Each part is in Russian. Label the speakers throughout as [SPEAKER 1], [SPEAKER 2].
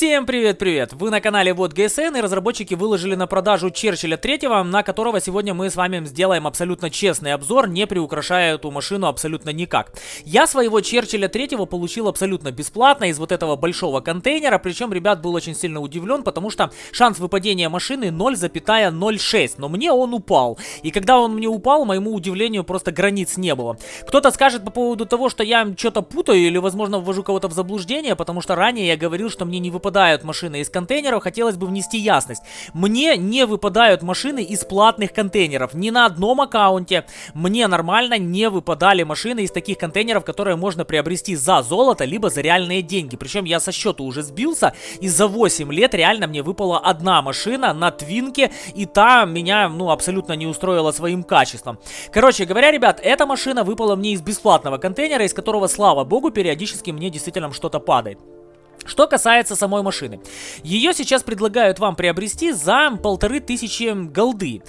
[SPEAKER 1] Всем привет-привет! Вы на канале Вот ГСН и разработчики выложили на продажу Черчилля 3, на которого сегодня мы с вами сделаем абсолютно честный обзор, не приукрашая эту машину абсолютно никак. Я своего Черчилля 3 получил абсолютно бесплатно из вот этого большого контейнера, причем, ребят, был очень сильно удивлен, потому что шанс выпадения машины 0,06, но мне он упал. И когда он мне упал, моему удивлению просто границ не было. Кто-то скажет по поводу того, что я что-то путаю или, возможно, ввожу кого-то в заблуждение, потому что ранее я говорил, что мне не выпадают машины из контейнеров, хотелось бы внести ясность. Мне не выпадают машины из платных контейнеров. Ни на одном аккаунте мне нормально не выпадали машины из таких контейнеров, которые можно приобрести за золото, либо за реальные деньги. Причем я со счета уже сбился, и за 8 лет реально мне выпала одна машина на твинке, и та меня, ну, абсолютно не устроила своим качеством. Короче говоря, ребят, эта машина выпала мне из бесплатного контейнера, из которого, слава богу, периодически мне действительно что-то падает. Что касается самой машины. Ее сейчас предлагают вам приобрести за полторы тысячи голды.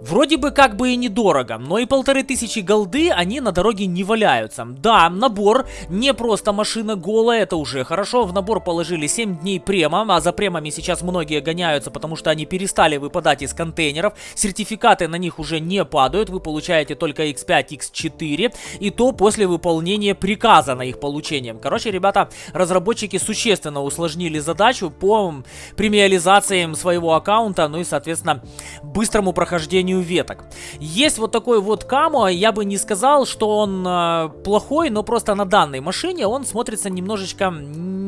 [SPEAKER 1] Вроде бы как бы и недорого, но и полторы тысячи голды они на дороге не валяются. Да, набор, не просто машина голая, это уже хорошо. В набор положили 7 дней према, а за премами сейчас многие гоняются, потому что они перестали выпадать из контейнеров. Сертификаты на них уже не падают, вы получаете только X5, X4, и то после выполнения приказа на их получение. Короче, ребята, разработчики существенно усложнили задачу по премиализации своего аккаунта, ну и, соответственно, быстрому прохождению созданию веток. Есть вот такой вот Камо, я бы не сказал, что он э, плохой, но просто на данной машине он смотрится немножечко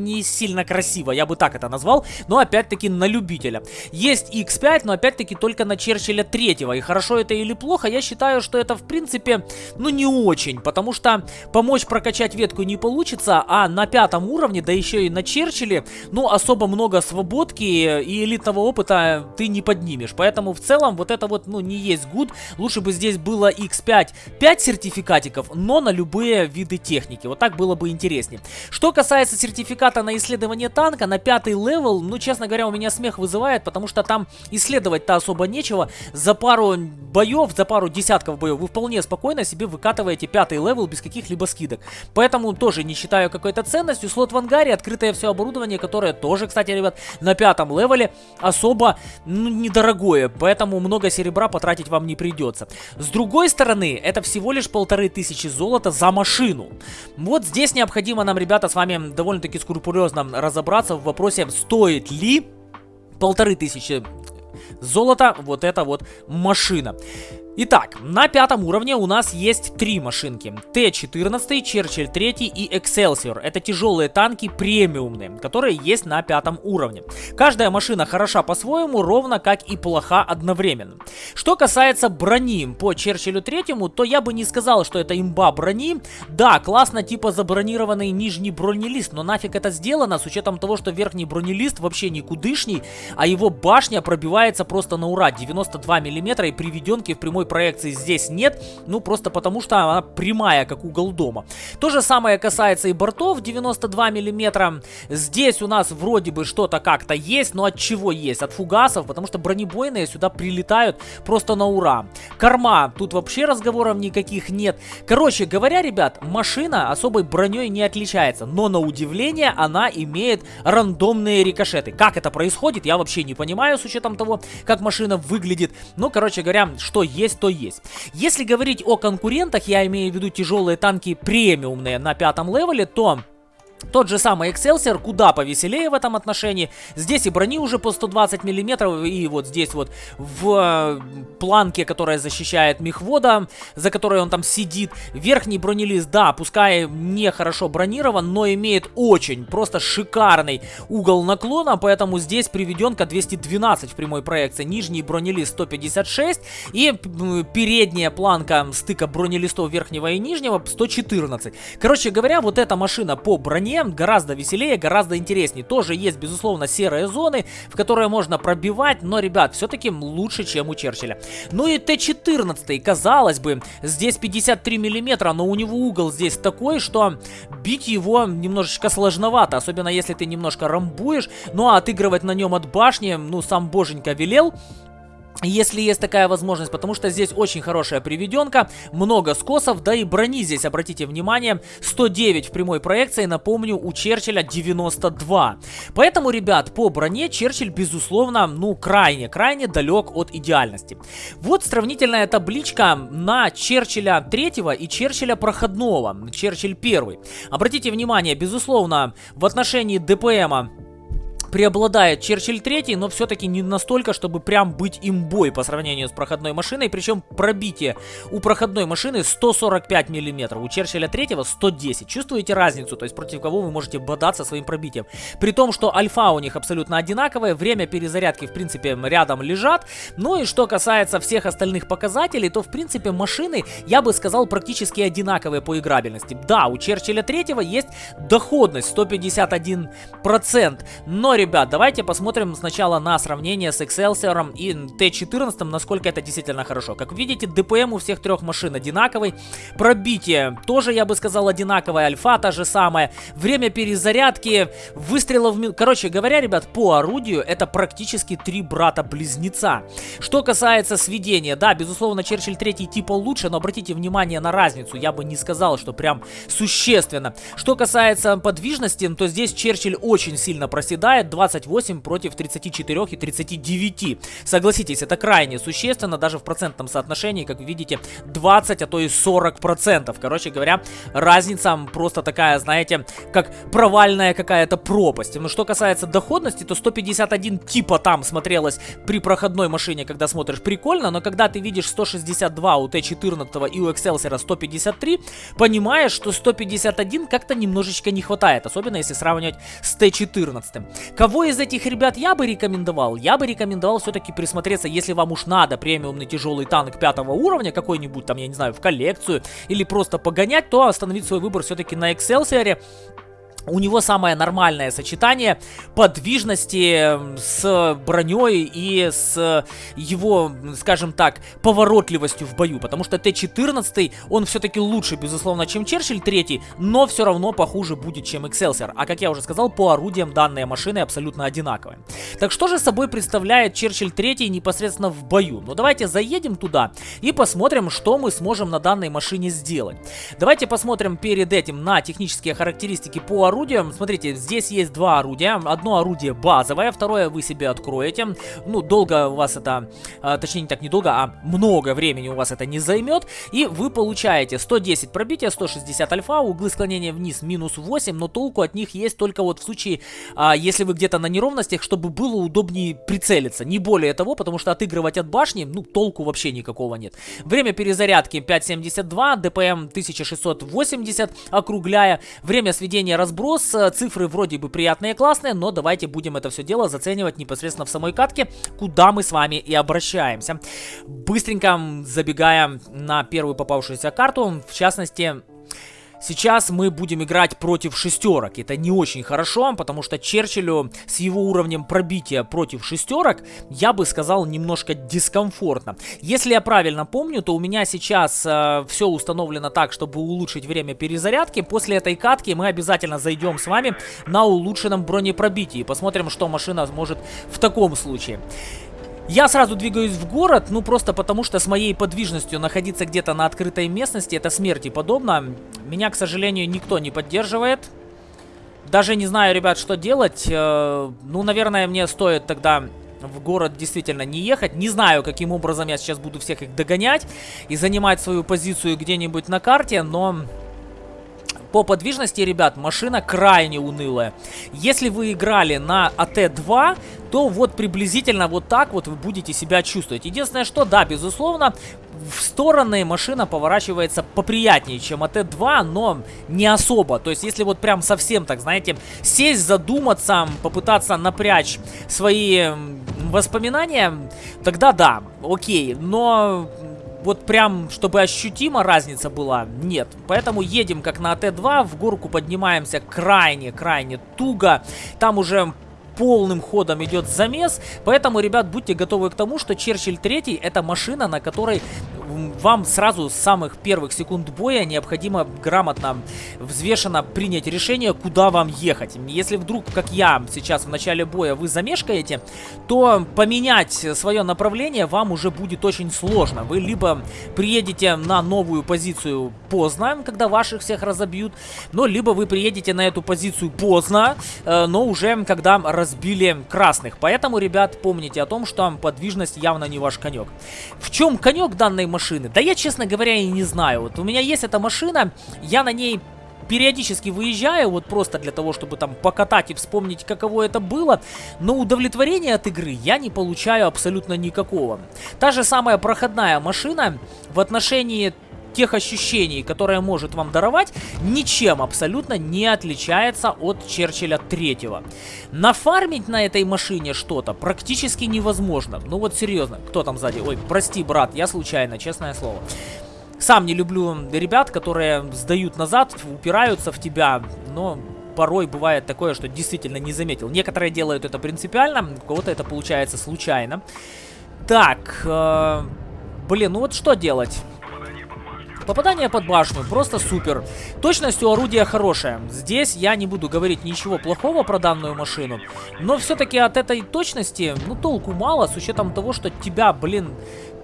[SPEAKER 1] не сильно красиво, я бы так это назвал, но опять-таки на любителя. Есть X5, но опять-таки только на Черчилля 3, и хорошо это или плохо, я считаю, что это в принципе, ну не очень, потому что помочь прокачать ветку не получится, а на пятом уровне, да еще и на Черчилле, ну особо много свободки и элитного опыта ты не поднимешь, поэтому в целом вот это вот, ну не есть good, лучше бы здесь было X5 5 сертификатиков, но на любые виды техники, вот так было бы интереснее. Что касается сертификата на исследование танка, на пятый level, ну, честно говоря, у меня смех вызывает, потому что там исследовать-то особо нечего. За пару боев, за пару десятков боев вы вполне спокойно себе выкатываете пятый level без каких-либо скидок. Поэтому тоже не считаю какой-то ценностью. Слот в ангаре, открытое все оборудование, которое тоже, кстати, ребят, на пятом левеле особо ну, недорогое. Поэтому много серебра потратить вам не придется. С другой стороны, это всего лишь полторы тысячи золота за машину. Вот здесь необходимо нам, ребята, с вами довольно-таки скрупулезно разобраться в вопросе, стоит ли полторы тысячи золота вот эта вот машина. Итак, на пятом уровне у нас есть три машинки. Т-14, Черчилль 3 и Excelsior. Это тяжелые танки премиумные, которые есть на пятом уровне. Каждая машина хороша по-своему, ровно как и плоха одновременно. Что касается брони по Черчиллю 3, то я бы не сказал, что это имба брони. Да, классно типа забронированный нижний бронелист, но нафиг это сделано с учетом того, что верхний бронелист вообще никудышний, а его башня пробивается просто на ура. 92 мм и приведенки в прямой прямой проекции здесь нет, ну просто потому что она прямая, как угол дома. То же самое касается и бортов 92 миллиметра. Здесь у нас вроде бы что-то как-то есть, но от чего есть? От фугасов, потому что бронебойные сюда прилетают просто на ура. Корма, тут вообще разговоров никаких нет. Короче говоря, ребят, машина особой броней не отличается, но на удивление она имеет рандомные рикошеты. Как это происходит, я вообще не понимаю с учетом того, как машина выглядит. Ну, короче говоря, что есть есть, то есть. Если говорить о конкурентах, я имею в виду тяжелые танки премиумные на пятом левеле, то тот же самый Excelsior куда повеселее в этом отношении. Здесь и брони уже по 120 миллиметров, и вот здесь вот в э, планке, которая защищает мехвода, за которой он там сидит. Верхний бронелист, да, пускай не хорошо бронирован, но имеет очень просто шикарный угол наклона, поэтому здесь приведенка 212 в прямой проекции. Нижний бронелист 156 и передняя планка стыка бронелистов верхнего и нижнего 114. Короче говоря, вот эта машина по броне стороне гораздо веселее, гораздо интереснее. Тоже есть, безусловно, серые зоны, в которые можно пробивать, но, ребят, все-таки лучше, чем у Черчилля. Ну и Т-14, казалось бы, здесь 53 миллиметра, но у него угол здесь такой, что бить его немножечко сложновато, особенно если ты немножко рамбуешь, ну а отыгрывать на нем от башни, ну, сам боженька велел. Если есть такая возможность, потому что здесь очень хорошая приведенка, много скосов, да и брони здесь, обратите внимание, 109 в прямой проекции, напомню, у Черчилля 92. Поэтому, ребят, по броне Черчилль, безусловно, ну, крайне, крайне далек от идеальности. Вот сравнительная табличка на Черчилля 3 и Черчилля проходного, Черчилль 1. Обратите внимание, безусловно, в отношении ДПМа преобладает Черчилль 3, но все-таки не настолько, чтобы прям быть имбой по сравнению с проходной машиной. Причем пробитие у проходной машины 145 мм, у Черчилля 3 110. Чувствуете разницу? То есть против кого вы можете бодаться своим пробитием. При том, что альфа у них абсолютно одинаковое, время перезарядки в принципе рядом лежат. Ну и что касается всех остальных показателей, то в принципе машины, я бы сказал, практически одинаковые по играбельности. Да, у Черчилля 3 есть доходность 151%, но ребят, давайте посмотрим сначала на сравнение с Excelsior и T14, насколько это действительно хорошо. Как видите, ДПМ у всех трех машин одинаковый. Пробитие тоже, я бы сказал, одинаковое. Альфа та же самая. Время перезарядки, выстрелов... Короче говоря, ребят, по орудию это практически три брата-близнеца. Что касается сведения, да, безусловно, Черчилль 3 типа лучше, но обратите внимание на разницу. Я бы не сказал, что прям существенно. Что касается подвижности, то здесь Черчилль очень сильно проседает. 28 против 34 и 39. Согласитесь, это крайне существенно, даже в процентном соотношении, как вы видите, 20, а то и 40 процентов. Короче говоря, разница просто такая, знаете, как провальная какая-то пропасть. Но что касается доходности, то 151 типа там смотрелось при проходной машине, когда смотришь, прикольно, но когда ты видишь 162 у Т14 и у Excelsior 153, понимаешь, что 151 как-то немножечко не хватает, особенно если сравнивать с Т14. Кого из этих ребят я бы рекомендовал? Я бы рекомендовал все-таки присмотреться, если вам уж надо премиумный тяжелый танк пятого уровня, какой-нибудь там, я не знаю, в коллекцию, или просто погонять, то остановить свой выбор все-таки на Excelsior. У него самое нормальное сочетание подвижности с броней и с его, скажем так, поворотливостью в бою. Потому что Т-14, он все-таки лучше, безусловно, чем Черчилль 3, но все равно похуже будет, чем Excelsior. А как я уже сказал, по орудиям данные машины абсолютно одинаковые. Так что же собой представляет Черчилль 3 непосредственно в бою? Ну давайте заедем туда и посмотрим, что мы сможем на данной машине сделать. Давайте посмотрим перед этим на технические характеристики по орудием. Смотрите, здесь есть два орудия. Одно орудие базовое, второе вы себе откроете. Ну, долго у вас это, а, точнее не так недолго, а много времени у вас это не займет. И вы получаете 110 пробития, 160 альфа, углы склонения вниз минус 8, но толку от них есть только вот в случае, а, если вы где-то на неровностях, чтобы было удобнее прицелиться. Не более того, потому что отыгрывать от башни, ну, толку вообще никакого нет. Время перезарядки 5.72, ДПМ 1680, округляя. Время сведения разбора разброс. Э, цифры вроде бы приятные классные, но давайте будем это все дело заценивать непосредственно в самой катке, куда мы с вами и обращаемся. Быстренько забегая на первую попавшуюся карту, в частности, Сейчас мы будем играть против шестерок. Это не очень хорошо, потому что Черчиллю с его уровнем пробития против шестерок, я бы сказал, немножко дискомфортно. Если я правильно помню, то у меня сейчас э, все установлено так, чтобы улучшить время перезарядки. После этой катки мы обязательно зайдем с вами на улучшенном бронепробитии. Посмотрим, что машина сможет в таком случае. Я сразу двигаюсь в город, ну просто потому что с моей подвижностью находиться где-то на открытой местности это смерти подобно. Меня, к сожалению, никто не поддерживает. Даже не знаю, ребят, что делать. Э, ну, наверное, мне стоит тогда в город действительно не ехать. Не знаю, каким образом я сейчас буду всех их догонять и занимать свою позицию где-нибудь на карте, но по подвижности, ребят, машина крайне унылая. Если вы играли на АТ-2, то вот приблизительно вот так вот вы будете себя чувствовать. Единственное, что, да, безусловно, в стороны машина поворачивается поприятнее, чем АТ-2, но не особо. То есть, если вот прям совсем так, знаете, сесть, задуматься, попытаться напрячь свои воспоминания, тогда да, окей. Но вот прям, чтобы ощутимо разница была, нет. Поэтому едем как на АТ-2, в горку поднимаемся крайне-крайне туго. Там уже полным ходом идет замес. Поэтому, ребят, будьте готовы к тому, что Черчилль 3 это машина, на которой вам сразу с самых первых секунд боя необходимо грамотно, взвешенно принять решение, куда вам ехать. Если вдруг, как я сейчас в начале боя, вы замешкаете, то поменять свое направление вам уже будет очень сложно. Вы либо приедете на новую позицию поздно, когда ваших всех разобьют, но либо вы приедете на эту позицию поздно, э, но уже когда разбили красных. Поэтому, ребят, помните о том, что подвижность явно не ваш конек. В чем конек данной машины? Да я, честно говоря, и не знаю. Вот у меня есть эта машина, я на ней периодически выезжаю, вот просто для того, чтобы там покатать и вспомнить, каково это было, но удовлетворения от игры я не получаю абсолютно никакого. Та же самая проходная машина в отношении тех ощущений, которые может вам даровать, ничем абсолютно не отличается от Черчилля третьего. Нафармить на этой машине что-то практически невозможно. Ну вот серьезно, кто там сзади? Ой, прости, брат, я случайно, честное слово. Сам не люблю ребят, которые сдают назад, упираются в тебя, но порой бывает такое, что действительно не заметил. Некоторые делают это принципиально, у кого-то это получается случайно. Так, э, блин, ну вот что делать? Попадание под башню, просто супер. Точность у орудия хорошая. Здесь я не буду говорить ничего плохого про данную машину. Но все-таки от этой точности, ну, толку мало, с учетом того, что тебя, блин,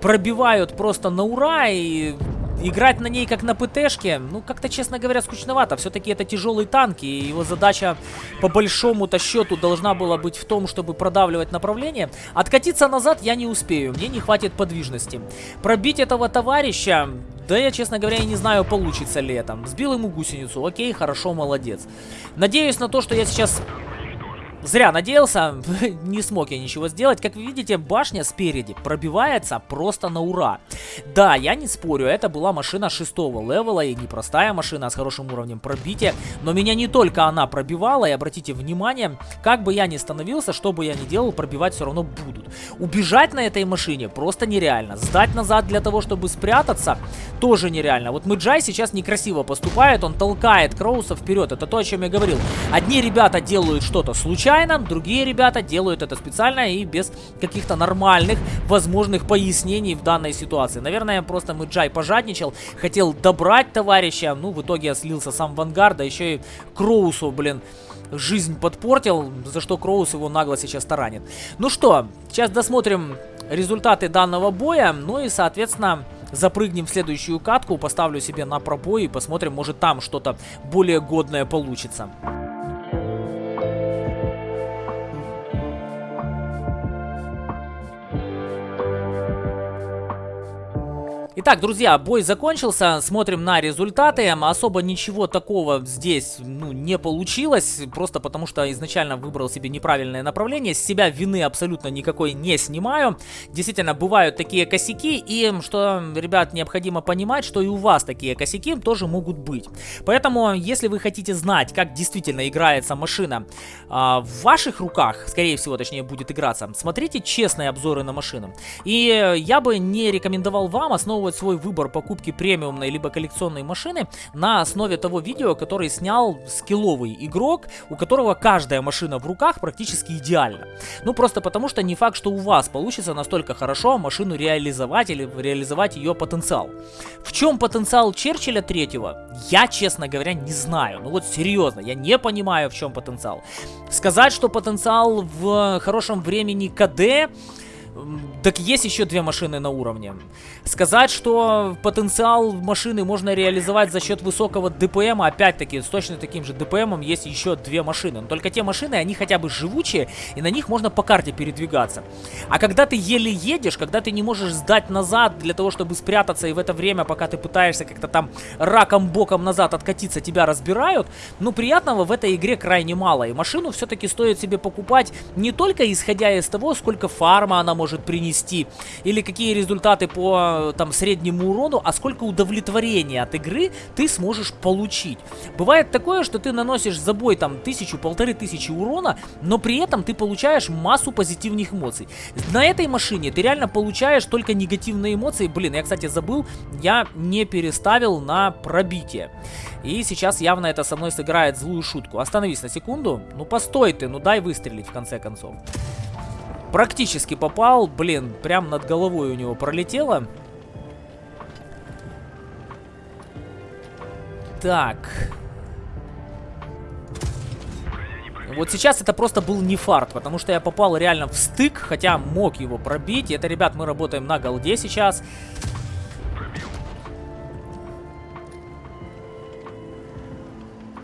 [SPEAKER 1] пробивают просто на ура и играть на ней как на ПТшке, ну, как-то, честно говоря, скучновато. Все-таки это тяжелый танк, и его задача по большому-то счету должна была быть в том, чтобы продавливать направление. Откатиться назад я не успею, мне не хватит подвижности. Пробить этого товарища, да я, честно говоря, и не знаю, получится ли это. Сбил ему гусеницу, окей, хорошо, молодец. Надеюсь на то, что я сейчас Зря надеялся, не смог я ничего сделать. Как вы видите, башня спереди пробивается просто на ура. Да, я не спорю, это была машина шестого левела и непростая машина с хорошим уровнем пробития. Но меня не только она пробивала, и обратите внимание, как бы я ни становился, что бы я ни делал, пробивать все равно будут. Убежать на этой машине просто нереально. Сдать назад для того, чтобы спрятаться, тоже нереально. Вот Мэджай сейчас некрасиво поступает, он толкает Кроуса вперед. Это то, о чем я говорил. Одни ребята делают что-то случайно, случайно, другие ребята делают это специально и без каких-то нормальных возможных пояснений в данной ситуации. Наверное, просто Мэджай пожадничал, хотел добрать товарища, ну, в итоге слился сам в ангар, да еще и Кроусу, блин, жизнь подпортил, за что Кроус его нагло сейчас таранит. Ну что, сейчас досмотрим результаты данного боя, ну и, соответственно, запрыгнем в следующую катку, поставлю себе на пробой и посмотрим, может там что-то более годное получится. Итак, друзья, бой закончился, смотрим на результаты. Особо ничего такого здесь ну, не получилось, просто потому что изначально выбрал себе неправильное направление. С себя вины абсолютно никакой не снимаю. Действительно, бывают такие косяки, и что, ребят, необходимо понимать, что и у вас такие косяки тоже могут быть. Поэтому, если вы хотите знать, как действительно играется машина а, в ваших руках, скорее всего, точнее, будет играться, смотрите честные обзоры на машину. И я бы не рекомендовал вам основывать основывать свой выбор покупки премиумной либо коллекционной машины на основе того видео, который снял скилловый игрок, у которого каждая машина в руках практически идеальна. Ну просто потому, что не факт, что у вас получится настолько хорошо машину реализовать или реализовать ее потенциал. В чем потенциал Черчилля третьего? Я, честно говоря, не знаю. Ну вот серьезно, я не понимаю, в чем потенциал. Сказать, что потенциал в хорошем времени КД так есть еще две машины на уровне. Сказать, что потенциал машины можно реализовать за счет высокого ДПМа, опять-таки, с точно таким же ДПМом есть еще две машины. Но только те машины, они хотя бы живучие, и на них можно по карте передвигаться. А когда ты еле едешь, когда ты не можешь сдать назад для того, чтобы спрятаться, и в это время, пока ты пытаешься как-то там раком-боком назад откатиться, тебя разбирают, ну, приятного в этой игре крайне мало. И машину все-таки стоит себе покупать не только исходя из того, сколько фарма она может может принести, или какие результаты по там среднему урону, а сколько удовлетворения от игры ты сможешь получить. Бывает такое, что ты наносишь за бой там тысячу, полторы тысячи урона, но при этом ты получаешь массу позитивных эмоций. На этой машине ты реально получаешь только негативные эмоции. Блин, я, кстати, забыл, я не переставил на пробитие. И сейчас явно это со мной сыграет злую шутку. Остановись на секунду. Ну постой ты, ну дай выстрелить в конце концов. Практически попал, блин, прям над головой у него пролетело. Так. Вот сейчас это просто был не фарт, потому что я попал реально в стык, хотя мог его пробить. Это, ребят, мы работаем на голде сейчас.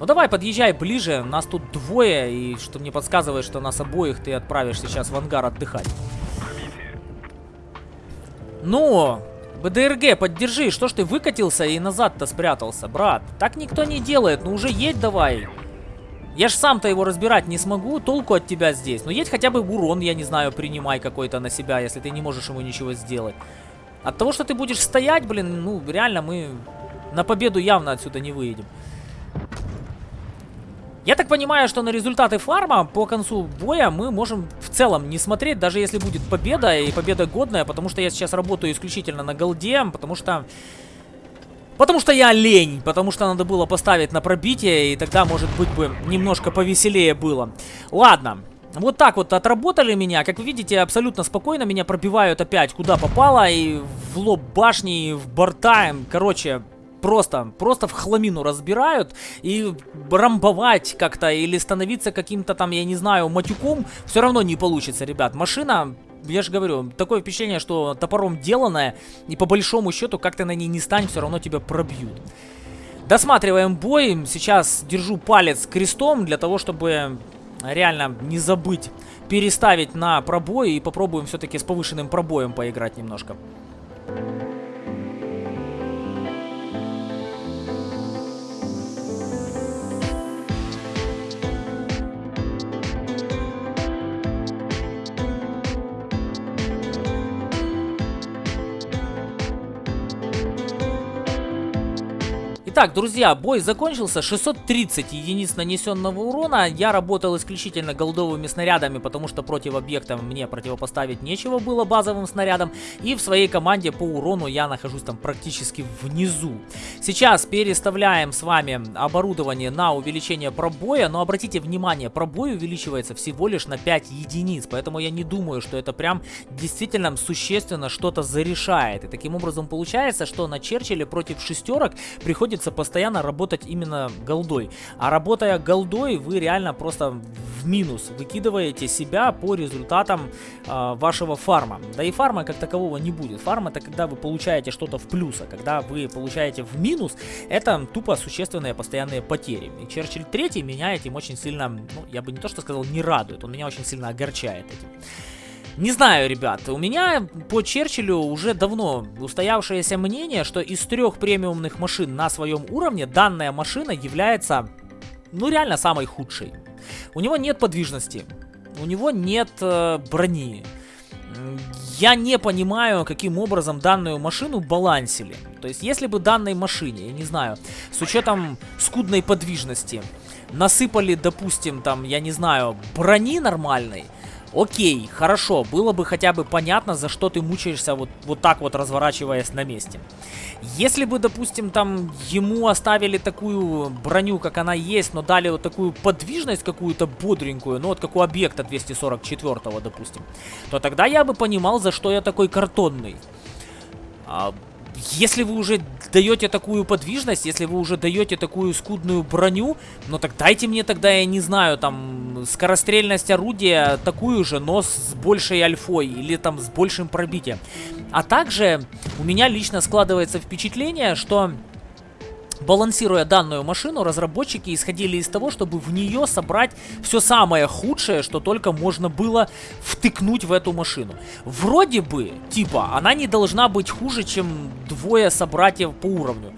[SPEAKER 1] Ну давай, подъезжай ближе, нас тут двое, и что мне подсказывает, что нас обоих ты отправишь сейчас в ангар отдыхать. Ну, БДРГ, поддержи, что ж ты выкатился и назад-то спрятался, брат? Так никто не делает, ну уже едь давай. Я ж сам-то его разбирать не смогу, толку от тебя здесь. Ну едь хотя бы урон, я не знаю, принимай какой-то на себя, если ты не можешь ему ничего сделать. От того, что ты будешь стоять, блин, ну реально мы на победу явно отсюда не выедем. Я так понимаю, что на результаты фарма по концу боя мы можем в целом не смотреть, даже если будет победа, и победа годная, потому что я сейчас работаю исключительно на голде, потому что Потому что я лень, потому что надо было поставить на пробитие, и тогда, может быть, бы немножко повеселее было. Ладно, вот так вот отработали меня. Как вы видите, абсолютно спокойно меня пробивают опять куда попало, и в лоб башни, и в борта. Короче, просто, просто в хламину разбирают и рамбовать как-то или становиться каким-то там, я не знаю, матюком все равно не получится, ребят. Машина я же говорю, такое впечатление, что топором деланное, и по большому счету, как ты на ней не стань, все равно тебя пробьют. Досматриваем бой. Сейчас держу палец крестом для того, чтобы реально не забыть переставить на пробой. И попробуем все-таки с повышенным пробоем поиграть немножко. Итак, друзья, бой закончился. 630 единиц нанесенного урона. Я работал исключительно голдовыми снарядами, потому что против объекта мне противопоставить нечего было базовым снарядом. И в своей команде по урону я нахожусь там практически внизу. Сейчас переставляем с вами оборудование на увеличение пробоя. Но обратите внимание, пробой увеличивается всего лишь на 5 единиц. Поэтому я не думаю, что это прям действительно существенно что-то зарешает. И таким образом получается, что на Черчилле против шестерок приходится приходится постоянно работать именно голдой. А работая голдой, вы реально просто в минус выкидываете себя по результатам э, вашего фарма. Да и фарма как такового не будет. Фарм это когда вы получаете что-то в плюс, а когда вы получаете в минус, это тупо существенные постоянные потери. И Черчилль 3 меня этим очень сильно, ну, я бы не то что сказал, не радует, он меня очень сильно огорчает этим. Не знаю, ребят, у меня по Черчиллю уже давно устоявшееся мнение, что из трех премиумных машин на своем уровне данная машина является, ну реально самой худшей. У него нет подвижности, у него нет э, брони. Я не понимаю, каким образом данную машину балансили. То есть, если бы данной машине, я не знаю, с учетом скудной подвижности, насыпали, допустим, там, я не знаю, брони нормальной, Окей, хорошо, было бы хотя бы понятно, за что ты мучаешься вот, вот так вот разворачиваясь на месте. Если бы, допустим, там ему оставили такую броню, как она есть, но дали вот такую подвижность какую-то бодренькую, ну вот как у объекта 244, допустим, то тогда я бы понимал, за что я такой картонный. А, если вы уже даете такую подвижность, если вы уже даете такую скудную броню, ну так дайте мне тогда, я не знаю, там, скорострельность орудия такую же, но с большей альфой или там с большим пробитием. А также у меня лично складывается впечатление, что Балансируя данную машину, разработчики исходили из того, чтобы в нее собрать все самое худшее, что только можно было втыкнуть в эту машину. Вроде бы, типа, она не должна быть хуже, чем двое собратьев по уровню.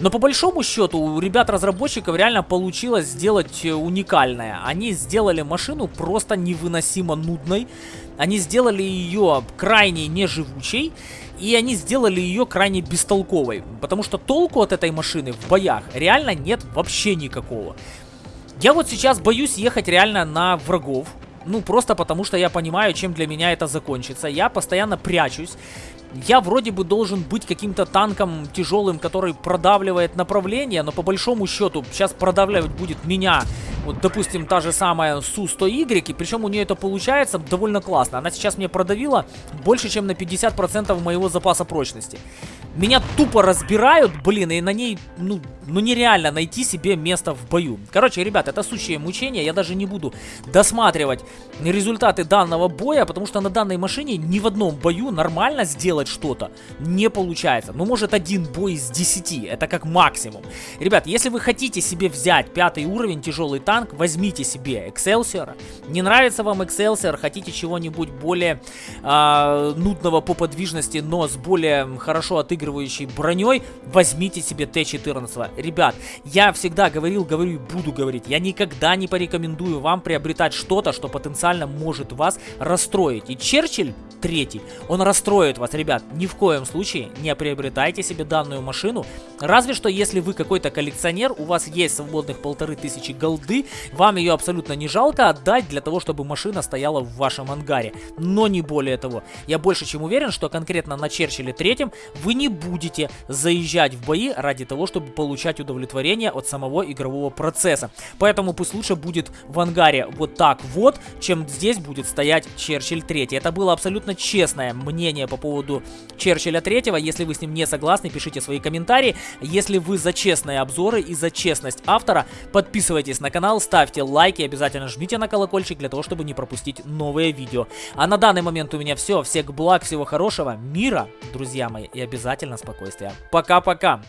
[SPEAKER 1] Но по большому счету у ребят-разработчиков реально получилось сделать э, уникальное. Они сделали машину просто невыносимо нудной. Они сделали ее крайне неживучей. И они сделали ее крайне бестолковой. Потому что толку от этой машины в боях реально нет вообще никакого. Я вот сейчас боюсь ехать реально на врагов. Ну, просто потому что я понимаю, чем для меня это закончится. Я постоянно прячусь. Я вроде бы должен быть каким-то танком тяжелым, который продавливает направление, но по большому счету сейчас продавливать будет меня. Вот, допустим, та же самая Су-100Y, и причем у нее это получается довольно классно. Она сейчас мне продавила больше, чем на 50% моего запаса прочности. Меня тупо разбирают, блин, и на ней, ну, ну нереально найти себе место в бою. Короче, ребят, это сущее мучение, я даже не буду досматривать результаты данного боя, потому что на данной машине ни в одном бою нормально сделать что-то не получается. Ну, может, один бой из 10, это как максимум. Ребят, если вы хотите себе взять пятый уровень тяжелый танк, возьмите себе Excelsior. Не нравится вам Excelsior, хотите чего-нибудь более э, нудного по подвижности, но с более хорошо отыгрывающей броней, возьмите себе Т-14 ребят, я всегда говорил, говорю и буду говорить, я никогда не порекомендую вам приобретать что-то, что потенциально может вас расстроить. И Черчилль третий, он расстроит вас, ребят, ни в коем случае не приобретайте себе данную машину, разве что если вы какой-то коллекционер, у вас есть свободных полторы тысячи голды, вам ее абсолютно не жалко отдать для того, чтобы машина стояла в вашем ангаре, но не более того. Я больше чем уверен, что конкретно на Черчилле третьем вы не будете заезжать в бои ради того, чтобы получать удовлетворение от самого игрового процесса. Поэтому пусть лучше будет в ангаре вот так вот, чем здесь будет стоять Черчилль 3. Это было абсолютно честное мнение по поводу Черчилля 3. Если вы с ним не согласны, пишите свои комментарии. Если вы за честные обзоры и за честность автора, подписывайтесь на канал, ставьте лайки, обязательно жмите на колокольчик для того, чтобы не пропустить новые видео. А на данный момент у меня все. Всех благ, всего хорошего, мира, друзья мои, и обязательно спокойствия. Пока-пока!